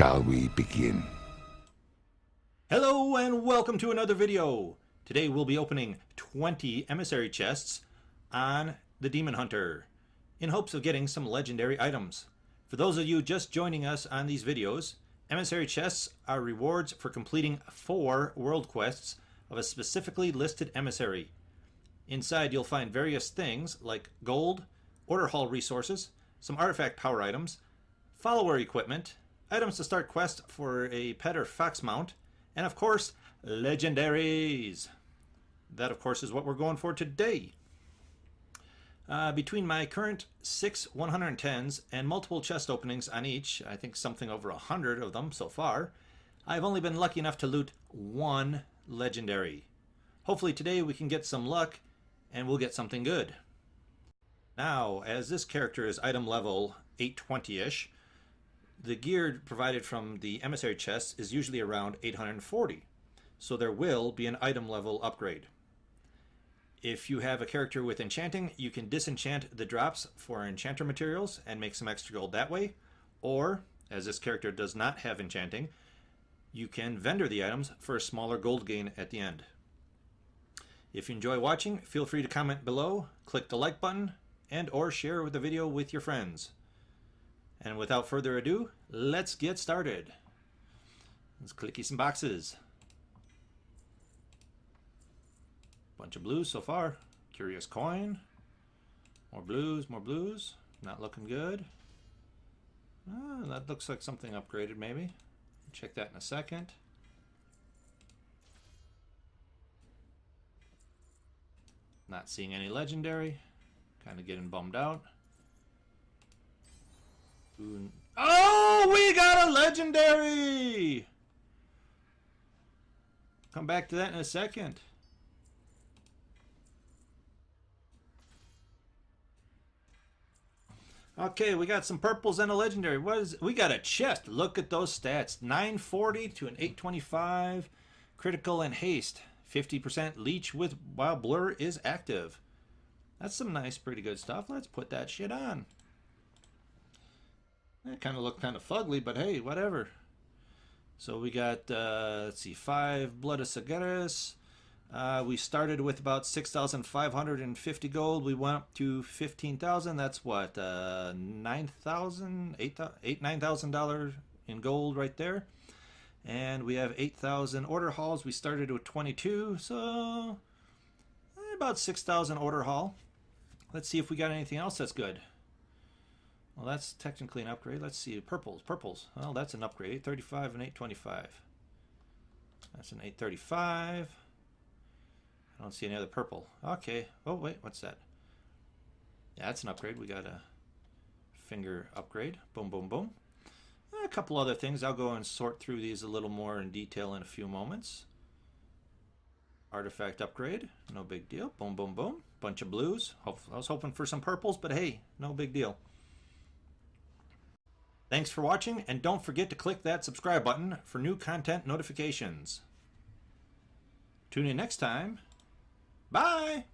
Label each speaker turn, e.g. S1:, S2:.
S1: Shall we begin?
S2: Hello and welcome to another video. Today we'll be opening 20 emissary chests on the Demon Hunter in hopes of getting some legendary items. For those of you just joining us on these videos, emissary chests are rewards for completing four world quests of a specifically listed emissary. Inside you'll find various things like gold, order hall resources, some artifact power items, follower equipment, items to start quest for a pet or fox mount, and of course, legendaries. That, of course, is what we're going for today. Uh, between my current six 110s and multiple chest openings on each, I think something over a hundred of them so far, I've only been lucky enough to loot one legendary. Hopefully today we can get some luck and we'll get something good. Now, as this character is item level 820-ish, the gear provided from the emissary chests is usually around 840, so there will be an item level upgrade. If you have a character with enchanting, you can disenchant the drops for enchanter materials and make some extra gold that way, or, as this character does not have enchanting, you can vendor the items for a smaller gold gain at the end. If you enjoy watching, feel free to comment below, click the like button, and or share the video with your friends. And without further ado, let's get started. Let's clicky some boxes. Bunch of blues so far. Curious coin. More blues, more blues. Not looking good. Ah, that looks like something upgraded maybe. Check that in a second. Not seeing any legendary. Kind of getting bummed out. Ooh. Oh, we got a legendary! Come back to that in a second. Okay, we got some purples and a legendary. What is we got a chest. Look at those stats. 940 to an 825. Critical and haste. 50% leech with while blur is active. That's some nice, pretty good stuff. Let's put that shit on. It kind of looked kind of fugly, but hey, whatever. So we got, uh, let's see, five Blood of Sargeras. Uh, we started with about 6,550 gold. We went up to 15,000. That's what, uh, 9,000, 8, $9,000 in gold right there. And we have 8,000 order halls. We started with 22, so eh, about 6,000 order hall. Let's see if we got anything else that's good. Well, that's technically an upgrade. Let's see, purples, purples. Well, that's an upgrade, 835 and 825. That's an 835. I don't see any other purple. Okay. Oh, wait, what's that? Yeah, that's an upgrade. We got a finger upgrade. Boom, boom, boom. A couple other things. I'll go and sort through these a little more in detail in a few moments. Artifact upgrade. No big deal. Boom, boom, boom. Bunch of blues. I was hoping for some purples, but hey, no big deal. Thanks for watching, and don't forget to click that subscribe button for new content notifications. Tune in next time. Bye!